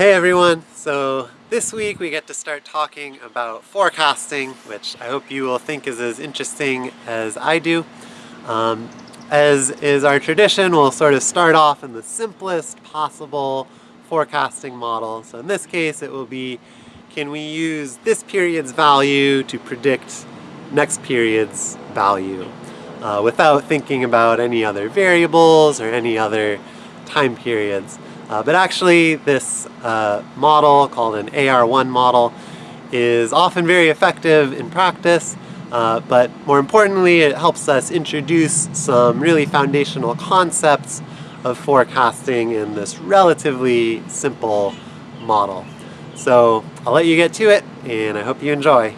Hey everyone! So this week we get to start talking about forecasting, which I hope you will think is as interesting as I do. Um, as is our tradition, we'll sort of start off in the simplest possible forecasting model. So in this case it will be, can we use this period's value to predict next period's value uh, without thinking about any other variables or any other time periods. Uh, but actually this uh, model called an AR1 model is often very effective in practice uh, but more importantly it helps us introduce some really foundational concepts of forecasting in this relatively simple model. So I'll let you get to it and I hope you enjoy.